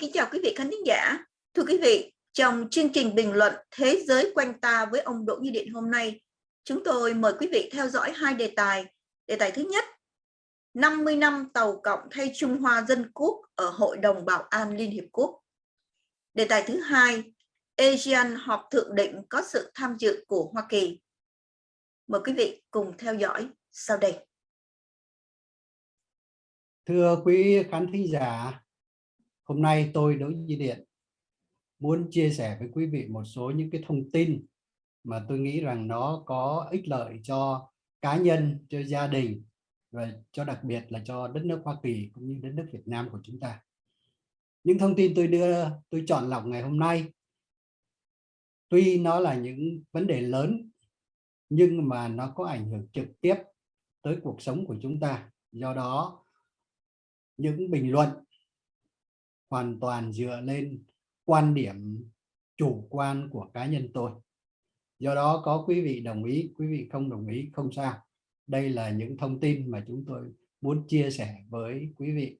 Kính chào quý vị khán thính giả. Thưa quý vị, trong chương trình bình luận Thế giới quanh ta với ông Đỗ Như Điện hôm nay, chúng tôi mời quý vị theo dõi hai đề tài. Đề tài thứ nhất, 50 năm tàu cộng thay Trung Hoa Dân Quốc ở Hội đồng Bảo an Liên Hiệp Quốc. Đề tài thứ hai, ASEAN họp thượng đỉnh có sự tham dự của Hoa Kỳ. Mời quý vị cùng theo dõi sau đây. Thưa quý khán thính giả, hôm nay tôi Đỗ Duy Điện muốn chia sẻ với quý vị một số những cái thông tin mà tôi nghĩ rằng nó có ích lợi cho cá nhân, cho gia đình và cho đặc biệt là cho đất nước Hoa Kỳ cũng như đất nước Việt Nam của chúng ta. Những thông tin tôi đưa, tôi chọn lọc ngày hôm nay, tuy nó là những vấn đề lớn nhưng mà nó có ảnh hưởng trực tiếp tới cuộc sống của chúng ta. Do đó, những bình luận hoàn toàn dựa lên quan điểm chủ quan của cá nhân tôi. Do đó có quý vị đồng ý, quý vị không đồng ý không sao. Đây là những thông tin mà chúng tôi muốn chia sẻ với quý vị.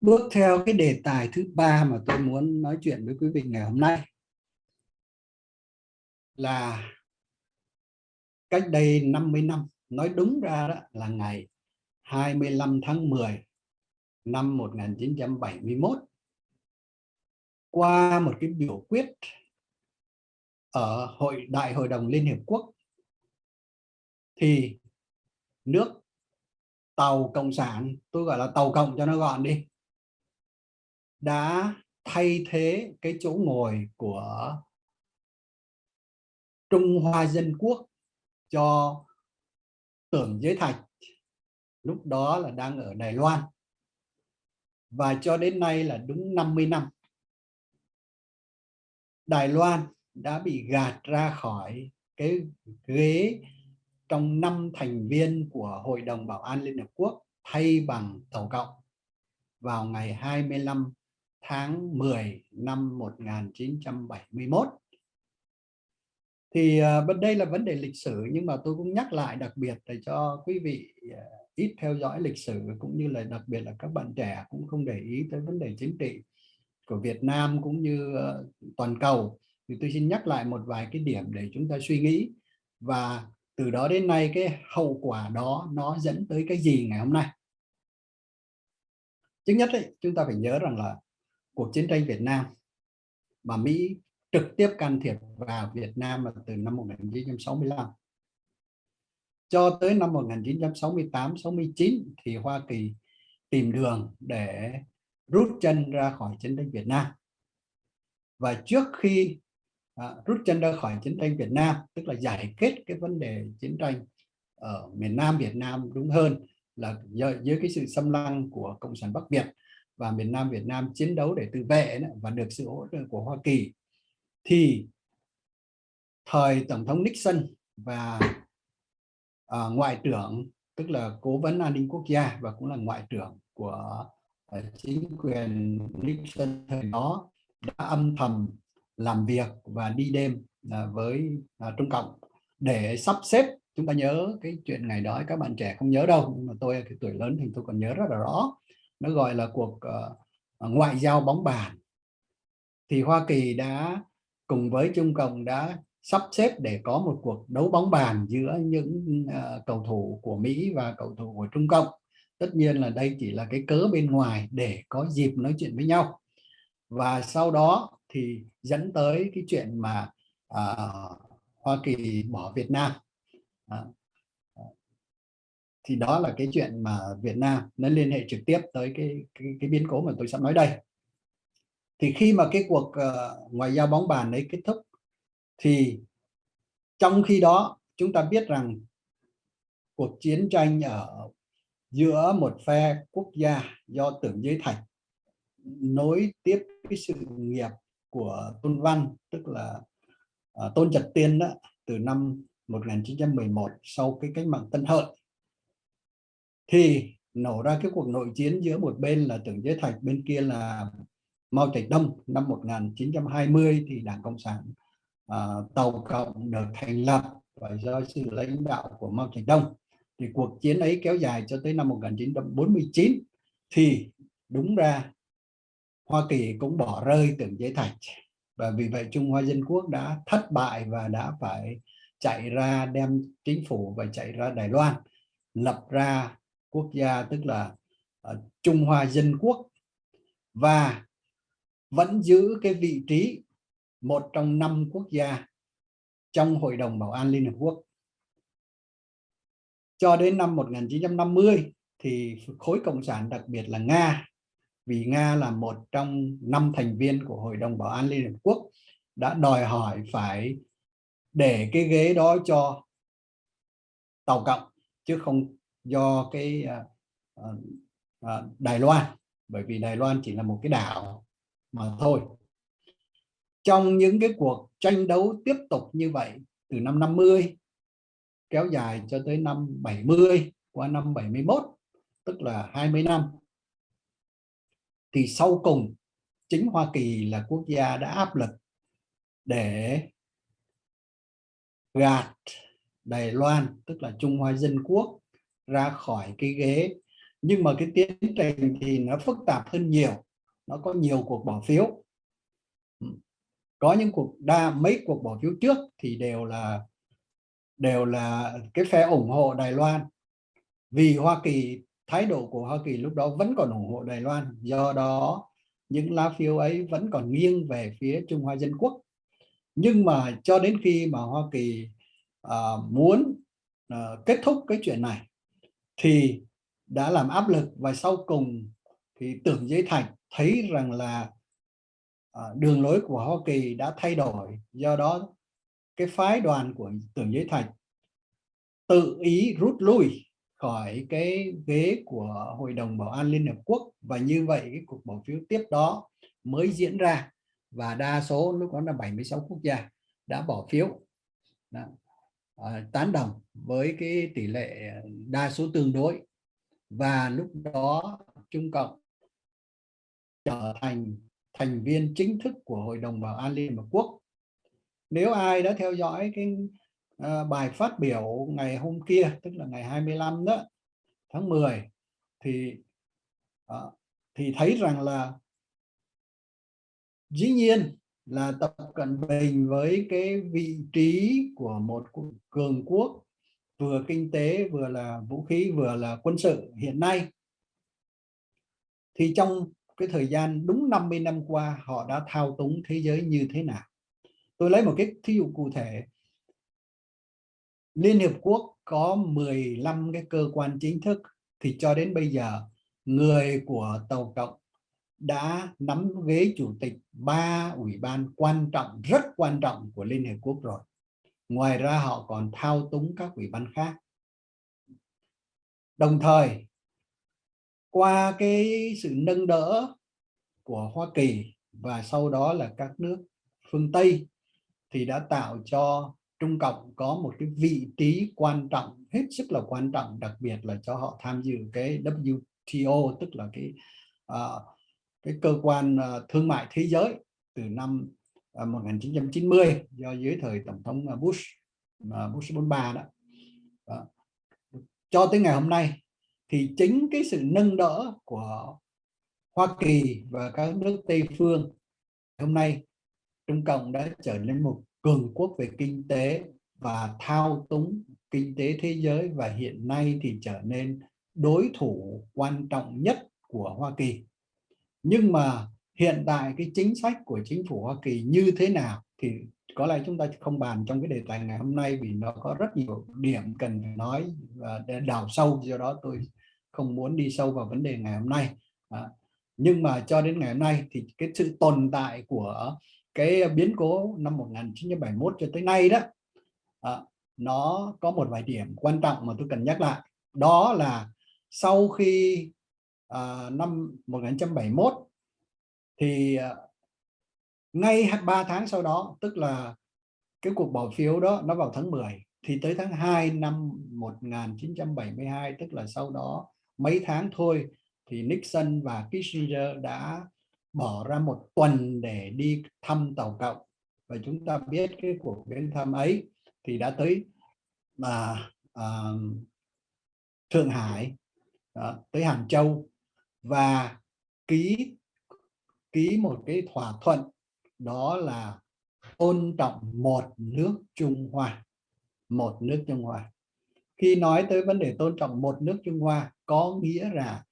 Bước theo cái đề tài thứ ba mà tôi muốn nói chuyện với quý vị ngày hôm nay là cách đây 50 năm, nói đúng ra đó là ngày 25 tháng 10 năm 1971 qua một cái biểu quyết ở hội, đại hội đồng Liên Hiệp Quốc, thì nước tàu cộng sản, tôi gọi là tàu cộng cho nó gọn đi, đã thay thế cái chỗ ngồi của Trung Hoa Dân Quốc cho tưởng giới thạch, lúc đó là đang ở Đài Loan và cho đến nay là đúng 50 năm, Đài Loan đã bị gạt ra khỏi cái ghế trong năm thành viên của Hội đồng Bảo an Liên Hợp Quốc thay bằng Tổ cộng vào ngày 25 tháng 10 năm 1971. Thì ờ, bên đây là vấn đề lịch sử, nhưng mà tôi cũng nhắc lại đặc biệt để cho quý vị ờ, ít theo dõi lịch sử cũng như là đặc biệt là các bạn trẻ cũng không để ý tới vấn đề chính trị của Việt Nam cũng như uh, toàn cầu. Thì tôi xin nhắc lại một vài cái điểm để chúng ta suy nghĩ. Và từ đó đến nay cái hậu quả đó nó dẫn tới cái gì ngày hôm nay? Trước nhất ấy, chúng ta phải nhớ rằng là cuộc chiến tranh Việt Nam mà Mỹ trực tiếp can thiệp vào Việt Nam là từ năm 1965 cho tới năm 1968-69 thì Hoa Kỳ tìm đường để rút chân ra khỏi chiến tranh Việt Nam. Và trước khi à, rút chân ra khỏi chiến tranh Việt Nam, tức là giải kết cái vấn đề chiến tranh ở miền Nam Việt Nam đúng hơn là dưới cái sự xâm lăng của Cộng sản Bắc Việt và miền Nam Việt Nam chiến đấu để tự vệ và được sự hỗ trợ của Hoa Kỳ thì thời Tổng thống Nixon và uh, ngoại trưởng tức là cố vấn an ninh quốc gia và cũng là ngoại trưởng của uh, chính quyền Nixon thời đó đã âm thầm làm việc và đi đêm uh, với uh, Trung Cộng để sắp xếp. Chúng ta nhớ cái chuyện ngày đó các bạn trẻ không nhớ đâu nhưng mà tôi cái tuổi lớn thì tôi còn nhớ rất là rõ. Nó gọi là cuộc uh, ngoại giao bóng bàn. Thì Hoa Kỳ đã cùng với Trung Cộng đã sắp xếp để có một cuộc đấu bóng bàn giữa những uh, cầu thủ của Mỹ và cầu thủ của Trung Cộng. Tất nhiên là đây chỉ là cái cớ bên ngoài để có dịp nói chuyện với nhau. Và sau đó thì dẫn tới cái chuyện mà uh, Hoa Kỳ bỏ Việt Nam. Uh, thì đó là cái chuyện mà Việt Nam nó liên hệ trực tiếp tới cái cái, cái biến cố mà tôi sắp nói đây. Thì khi mà cái cuộc uh, ngoại giao bóng bàn đấy kết thúc thì trong khi đó chúng ta biết rằng cuộc chiến tranh ở giữa một phe quốc gia do tưởng giới thạch nối tiếp cái sự nghiệp của tôn văn tức là uh, tôn trật tiên đó từ năm 1911 sau cái cách mạng tân hợi. Thì nổ ra cái cuộc nội chiến giữa một bên là tưởng giới thạch bên kia là Mao Trạch Đông. Năm 1920 thì Đảng Cộng sản Ờ, tàu Cộng được thành lập và do sự lãnh đạo của Mao Trạch Đông. Thì cuộc chiến ấy kéo dài cho tới năm 1949 thì đúng ra Hoa Kỳ cũng bỏ rơi tưởng giới thạch. Và vì vậy Trung Hoa Dân Quốc đã thất bại và đã phải chạy ra đem chính phủ và chạy ra Đài Loan lập ra quốc gia tức là uh, Trung Hoa Dân Quốc. Và vẫn giữ cái vị trí một trong năm quốc gia trong Hội đồng Bảo an Liên Hợp Quốc. Cho đến năm 1950 thì khối Cộng sản đặc biệt là Nga, vì Nga là một trong năm thành viên của Hội đồng Bảo an Liên Hợp Quốc đã đòi hỏi phải để cái ghế đó cho Tàu Cộng chứ không do cái uh, uh, Đài Loan bởi vì Đài Loan chỉ là một cái đảo mà thôi trong những cái cuộc tranh đấu tiếp tục như vậy từ năm 50 kéo dài cho tới năm 70 qua năm 71 tức là 20 năm, thì sau cùng chính Hoa Kỳ là quốc gia đã áp lực để gạt Đài Loan, tức là Trung Hoa Dân Quốc, ra khỏi cái ghế. Nhưng mà cái tiến trình thì nó phức tạp hơn nhiều, nó có nhiều cuộc bỏ phiếu có những cuộc đa mấy cuộc bỏ phiếu trước thì đều là đều là cái phe ủng hộ Đài Loan. Vì Hoa Kỳ thái độ của Hoa Kỳ lúc đó vẫn còn ủng hộ Đài Loan. Do đó những lá phiếu ấy vẫn còn nghiêng về phía Trung Hoa Dân Quốc. Nhưng mà cho đến khi mà Hoa Kỳ uh, muốn uh, kết thúc cái chuyện này thì đã làm áp lực và sau cùng thì tưởng giới thành thấy rằng là Ờ, đường lối của Hoa Kỳ đã thay đổi do đó cái phái đoàn của tưởng giới thạch tự ý rút lui khỏi cái ghế của Hội đồng Bảo an Liên Hợp Quốc và như vậy cái cuộc bỏ phiếu tiếp đó mới diễn ra và đa số lúc đó là 76 quốc gia đã bỏ phiếu. Đã, à, ờ, tán đồng với cái tỷ lệ đa số tương đối và lúc đó Trung Cộng trở thành thành viên chính thức của Hội đồng Bảo an Liên Hợp Quốc. Nếu ai đã theo dõi cái uh, bài phát biểu ngày hôm kia, tức là ngày 25 đó, tháng 10, thì uh, thì thấy rằng là dĩ nhiên là Tập Cận Bình với cái vị trí của một cường quốc vừa kinh tế vừa là vũ khí vừa là quân sự hiện nay thì trong cái thời gian đúng 50 năm qua họ đã thao túng thế giới như thế nào. Tôi lấy một cái thí dụ cụ thể. Liên Hiệp Quốc có 15 cái cơ quan chính thức, thì cho đến bây giờ, người của Tàu Cộng đã nắm ghế chủ tịch ba ủy ban quan trọng, rất quan trọng của Liên Hiệp Quốc rồi. Ngoài ra họ còn thao túng các ủy ban khác. Đồng thời qua cái sự nâng đỡ của Hoa Kỳ và sau đó là các nước phương Tây thì đã tạo cho Trung Cộng có một cái vị trí quan trọng hết sức là quan trọng đặc biệt là cho họ tham dự cái WTO tức là cái uh, cái cơ quan uh, thương mại thế giới từ năm à, uh, 1990 do dưới thời tổng thống Bush uh, Bush 43 đó. đó cho tới ngày hôm nay thì chính cái sự nâng đỡ của Hoa Kỳ và các nước Tây phương hôm nay, Trung Cộng đã trở nên một cường quốc về kinh tế và thao túng kinh tế thế giới và hiện nay thì trở nên đối thủ quan trọng nhất của Hoa Kỳ. Nhưng mà hiện tại cái chính sách của chính phủ Hoa Kỳ như thế nào thì có lẽ chúng ta không bàn trong cái đề tài ngày hôm nay vì nó có rất nhiều điểm cần phải nói và để đào sâu do đó tôi không muốn đi sâu vào vấn đề ngày hôm nay. À, nhưng mà cho đến ngày hôm nay thì cái sự tồn tại của cái biến cố năm 1971 cho tới nay đó à, nó có một vài điểm quan trọng mà tôi cần nhắc lại. Đó là sau khi à, năm 1971 thì à, ngay 3 tháng sau đó tức là cái cuộc bỏ phiếu đó nó vào tháng 10 thì tới tháng 2 năm 1972 tức là sau đó mấy tháng thôi thì Nixon và Kissinger đã bỏ ra một tuần để đi thăm tàu cộng. Và chúng ta biết cái cuộc viếng thăm ấy thì đã tới mà uh, Thượng Hải đó, tới Hàng Châu. Và ký ký một cái thỏa thuận đó là tôn trọng một nước Trung Hoa. Một nước Trung Hoa. Khi nói tới vấn đề tôn trọng một nước Trung Hoa, có nghĩa là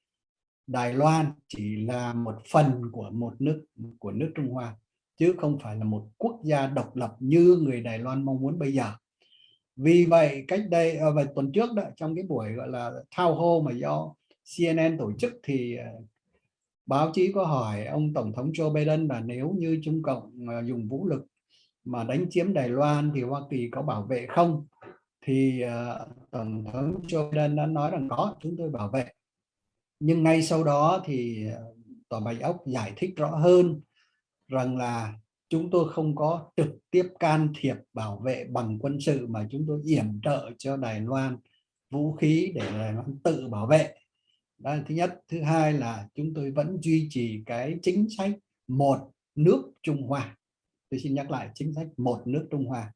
Đài Loan chỉ là một phần của một nước, của nước Trung Hoa, chứ không phải là một quốc gia độc lập như người Đài Loan mong muốn bây giờ. Vì vậy, cách đây ờ, và tuần trước đó, trong cái buổi, gọi là thao hô mà do CNN tổ chức thì ờ, báo chí có hỏi ông tổng thống Joe Biden là nếu như Trung Cộng à, dùng vũ lực mà đánh chiếm Đài Loan thì Hoa Kỳ có bảo vệ không? Thì uh, tổng thống Joe Biden đã nói rằng có chúng tôi bảo vệ. Nhưng ngay sau đó thì à, tòa bạch ốc giải thích rõ hơn rằng là chúng tôi không có trực tiếp can thiệp bảo vệ bằng quân sự mà chúng tôi yểm trợ cho Đài Loan vũ khí để Đài Loan tự bảo vệ đó là thứ nhất. Thứ hai là chúng tôi vẫn duy trì cái chính sách một nước Trung Hoa. Tôi xin nhắc lại chính sách một nước Trung Hoa.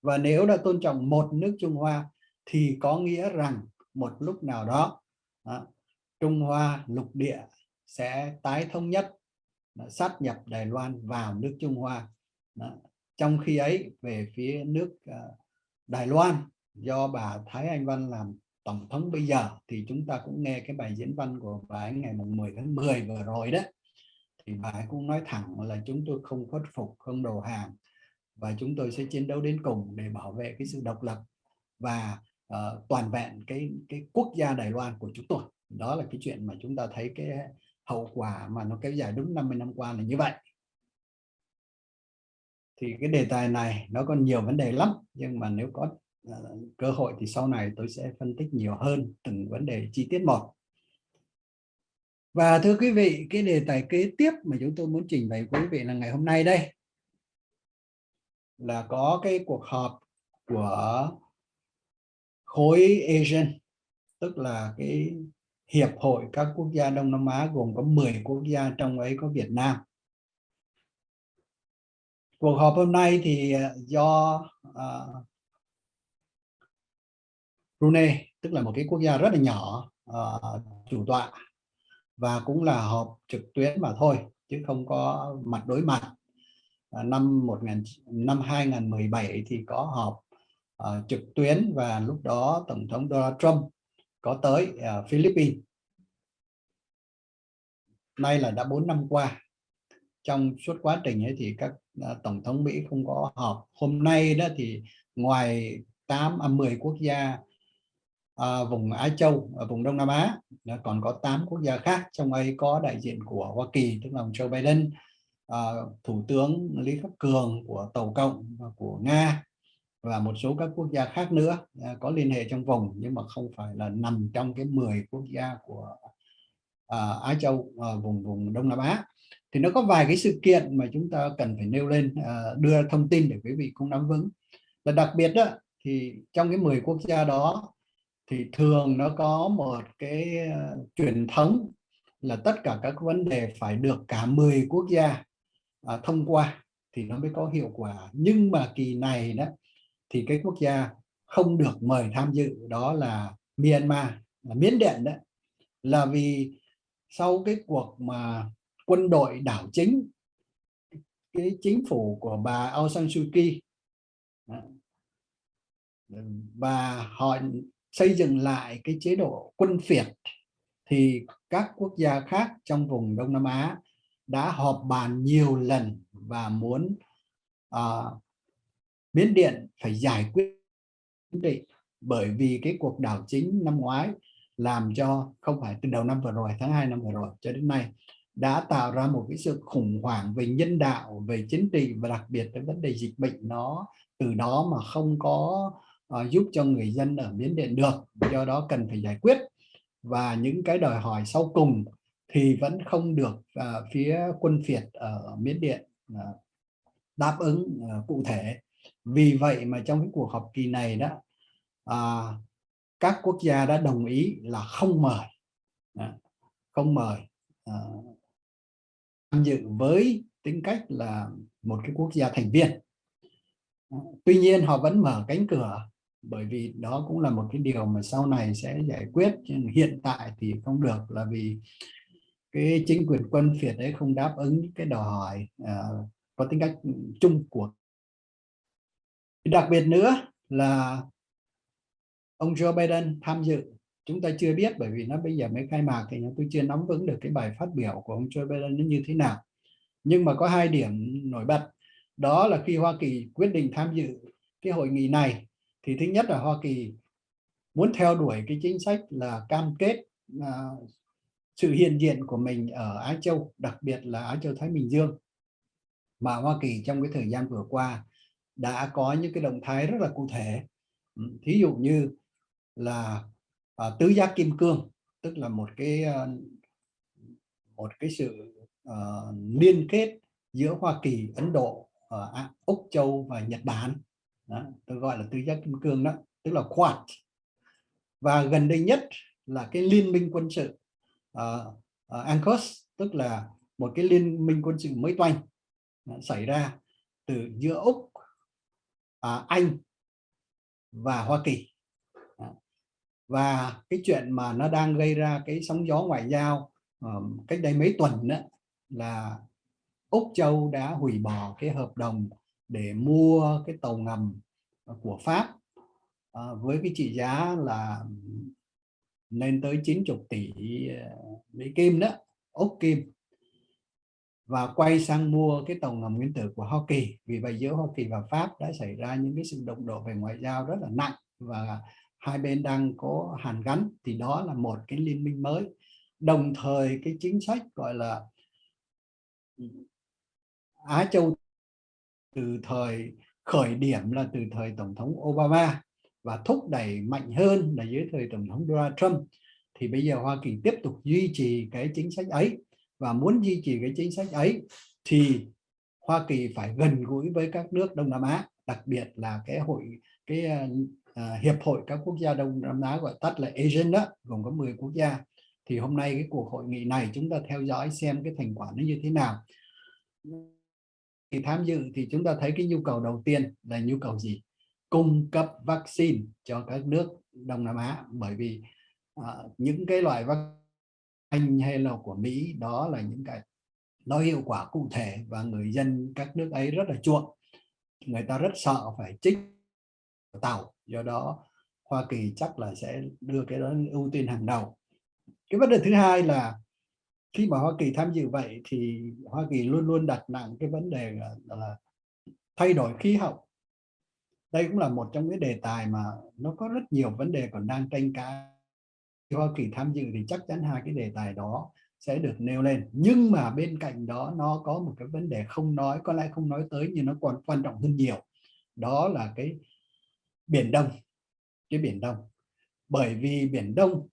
Và nếu đã tôn trọng một nước Trung Hoa thì có nghĩa rằng một lúc nào đó, đó Trung Hoa lục địa sẽ tái thống nhất sát nhập Đài Loan vào nước Trung Hoa. Đó. trong khi ấy về phía nước ờ, Đài Loan do bà Thái Anh Văn làm tổng thống bây giờ thì chúng ta cũng nghe cái bài diễn văn của bà ấy ngày mùng 10 tháng 10 vừa rồi đó. Thì bà ấy cũng nói thẳng là chúng tôi không khuất phục không đầu hàng và chúng tôi sẽ chiến đấu đến cùng để bảo vệ cái sự độc lập và uh, toàn vẹn cái cái quốc gia Đài Loan của chúng tôi. Đó là cái chuyện mà chúng ta thấy cái hậu quả mà nó kéo dài đúng 50 năm qua là như vậy. Thì cái đề tài này nó còn nhiều vấn đề lắm nhưng mà nếu có Dạ, cơ hội thì sau này tôi sẽ phân tích nhiều hơn từng vấn đề chi tiết một. Và thưa quý vị cái đề tài kế tiếp mà chúng tôi muốn trình bày quý vị là ngày hôm nay đây là có cái cuộc họp của khối Asian tức là cái hiệp hội các quốc gia Đông Nam Á gồm có 10 quốc gia trong ấy có Việt Nam. Cuộc họp hôm nay thì à, do uh, Brunei tức là một cái quốc gia rất là nhỏ uh, chủ tọa và cũng là họp trực tuyến mà thôi chứ không có mặt đối mặt. Uh, năm 1000 năm 2017 thì có họp uh, trực tuyến và lúc đó tổng thống Donald Trump có tới uh, Philippines. Nay là đã 4 năm qua. Trong suốt quá trình ấy thì các uh, tổng thống Mỹ không có họp. Hôm nay đó thì ngoài 8 à 10 quốc gia à, vùng Á Châu ở vùng Đông Nam Á còn có 8 quốc gia khác trong ấy có đại diện của Hoa Kỳ tức là ông Joe Biden à, thủ tướng Lý Khắc Cường của Tàu Cộng và của Nga và một số các quốc gia khác nữa à, có liên hệ trong vùng nhưng mà không phải là nằm trong cái 10 quốc gia của à, Á Châu à, vùng vùng Đông Nam Á. Thì nó có vài cái sự kiện mà chúng ta cần phải nêu lên à, đưa thông tin để quý vị cũng nắm vững. Là đặc biệt đó thì trong cái 10 quốc gia đó thì thường nó có một cái ờ, truyền thống là tất cả các vấn đề phải được cả 10 quốc gia à, thông qua thì nó mới có hiệu quả. Nhưng mà kỳ này đó thì cái quốc gia không được mời tham dự đó là Myanmar là Miến Điện đó. Là vì sau cái cuộc mà quân đội đảo chính cái chính phủ của bà Aung San Suu Kyi và họ xây dựng lại cái chế độ quân phiệt thì các quốc gia khác trong vùng Đông Nam Á đã họp bàn nhiều lần và muốn uh, Miến Điện phải giải quyết định bởi vì cái cuộc đảo chính năm ngoái làm cho không phải từ đầu năm vừa rồi tháng 2 năm vừa rồi cho đến nay đã tạo ra một cái sự khủng hoảng về nhân đạo về chính trị và đặc biệt cái vấn đề dịch bệnh nó từ đó mà không có uh, giúp cho người dân ở Miến Điện được. Do đó cần phải giải quyết. Và những cái đòi hỏi sau cùng thì vẫn không được uh, phía quân phiệt ở Miến Điện uh, đáp ứng uh, cụ thể. Vì vậy mà trong cái cuộc họp kỳ này đó uh, các quốc gia đã đồng ý là không mời. Uh, không mời uh, tham dự với tính cách là một cái quốc gia thành viên. Tuy nhiên họ vẫn mở cánh cửa bởi vì đó cũng là một cái điều mà sau này sẽ giải quyết nhưng hiện tại thì không được là vì cái chính quyền quân phiệt đấy không đáp ứng cái đòi hỏi uh, có tính cách chung của. Đặc biệt nữa là ông Joe Biden tham dự chúng ta chưa biết bởi vì nó bây giờ mới khai mạc thì tôi chưa nắm vững được cái bài phát biểu của ông Joe Biden nó như thế nào. Nhưng mà có hai điểm nổi bật đó là khi Hoa Kỳ quyết định tham dự cái hội nghị này thì thứ nhất là Hoa Kỳ muốn theo đuổi cái chính sách là cam kết à, sự hiện diện của mình ở Á Châu đặc biệt là Á Châu Thái Bình Dương. Mà Hoa Kỳ trong cái thời gian vừa qua đã có những cái động thái rất là cụ thể. Ừ, thí dụ như là à, tứ giác kim cương tức là một cái à, một cái sự uh, liên kết giữa Hoa Kỳ, Ấn Độ, uh, Úc Châu và Nhật Bản đó, tôi gọi là tứ giác kim cương đó tức là Quad và gần đây nhất là cái liên minh quân sự uh, uh, ANCOS tức là một cái liên minh quân sự mới toanh uh, xảy ra từ giữa Úc, uh, Anh và Hoa Kỳ. Và cái chuyện mà nó đang gây ra cái sóng gió ngoại giao uh, cách đây mấy tuần đó, là Úc Châu đã hủy bỏ cái hợp đồng để mua cái tàu ngầm của Pháp à, với cái trị giá là lên tới 90 tỷ à, Mỹ Kim đó, Úc Kim và quay sang mua cái tàu ngầm nguyên tử của Hoa Kỳ. Vì vậy giữa Hoa Kỳ và Pháp đã xảy ra những cái sự động độ về ngoại giao rất là nặng và hai bên đang có hàn gắn thì đó là một cái liên minh mới. Đồng thời cái chính sách gọi là Á Châu từ thời khởi điểm là từ thời Tổng thống Obama và thúc đẩy mạnh hơn là dưới thời Tổng thống Donald Trump. Thì bây giờ Hoa Kỳ tiếp tục duy trì cái chính sách ấy và muốn duy trì cái chính sách ấy thì Hoa Kỳ phải gần gũi với các nước Đông Nam Á đặc biệt là cái hội cái uh, hiệp hội các quốc gia Đông Nam Á gọi tắt là ASEAN đó gồm có 10 quốc gia. Thì hôm nay cái cuộc hội nghị này chúng ta theo dõi xem cái thành quả nó như thế nào thì tham dự thì chúng ta thấy cái nhu cầu đầu tiên là nhu cầu gì? Cung cấp vaccine cho các nước Đông Nam Á. Bởi vì uh, những cái loại vaccine hay là của Mỹ đó là những cái nó hiệu quả cụ thể và người dân các nước ấy rất là chuộng. Người ta rất sợ phải trích tàu do đó Hoa Kỳ chắc là sẽ đưa cái đó ưu tiên hàng đầu. Cái vấn đề thứ hai là khi mà Hoa Kỳ tham dự vậy thì Hoa Kỳ luôn luôn đặt nặng cái vấn đề là, là thay đổi khí hậu. Đây cũng là một trong cái đề tài mà nó có rất nhiều vấn đề còn đang tranh cãi. Hoa Kỳ tham dự thì chắc chắn hai cái đề tài đó sẽ được nêu lên. Nhưng mà bên cạnh đó nó có một cái vấn đề không nói có lẽ không nói tới nhưng nó còn quan trọng hơn nhiều. Đó là cái biển Đông cái biển Đông. Bởi vì biển Đông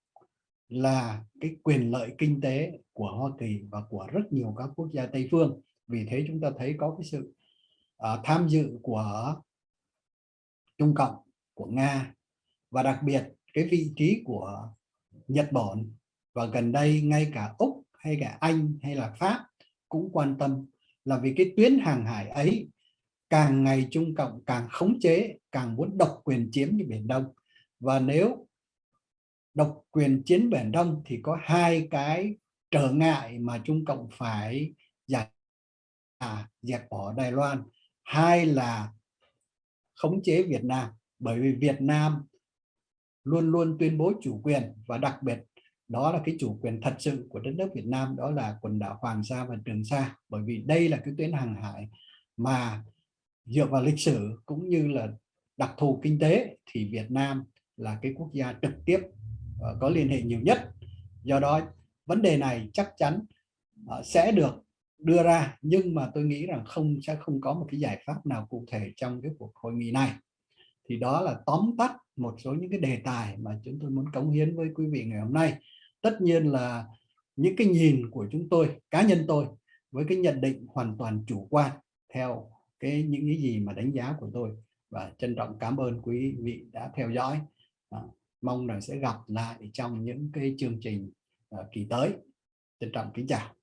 là cái quyền lợi kinh tế của Hoa Kỳ và của rất nhiều các quốc gia Tây phương. Vì thế chúng ta thấy có cái sự uh, tham dự của Trung Cộng của Nga và đặc biệt cái vị trí của Nhật Bản. Và gần đây ngay cả Úc hay cả Anh hay là Pháp cũng quan tâm là vì cái tuyến hàng hải ấy càng ngày Trung Cộng càng khống chế càng muốn độc quyền chiếm cái Biển Đông. Và nếu độc quyền chiến Biển Đông thì có hai cái trở ngại mà Trung Cộng phải giải à, dẹp bỏ Đài Loan. Hai là khống chế Việt Nam bởi vì Việt Nam luôn luôn tuyên bố chủ quyền và đặc biệt đó là cái chủ quyền thật sự của đất nước Việt Nam đó là quần đảo Hoàng Sa và Trường Sa. Bởi vì đây là cái tuyến hàng hải mà dựa vào lịch sử cũng như là đặc thù kinh tế thì Việt Nam là cái quốc gia trực tiếp Ờ, có liên hệ nhiều nhất. Do đó vấn đề này chắc chắn ờ, sẽ được đưa ra nhưng mà tôi nghĩ rằng không sẽ không có một cái giải pháp nào cụ thể trong cái cuộc hội nghị này. Thì đó là tóm tắt một số những cái đề tài mà chúng tôi muốn cống hiến với quý vị ngày hôm nay. Tất nhiên là những cái nhìn của chúng tôi cá nhân tôi với cái nhận định hoàn toàn chủ quan theo cái những cái gì mà đánh giá của tôi. Và trân trọng cảm ơn quý vị đã theo dõi. À, mong rằng sẽ gặp lại trong những cái chương trình uh, kỳ tới. Trân trọng kính chào.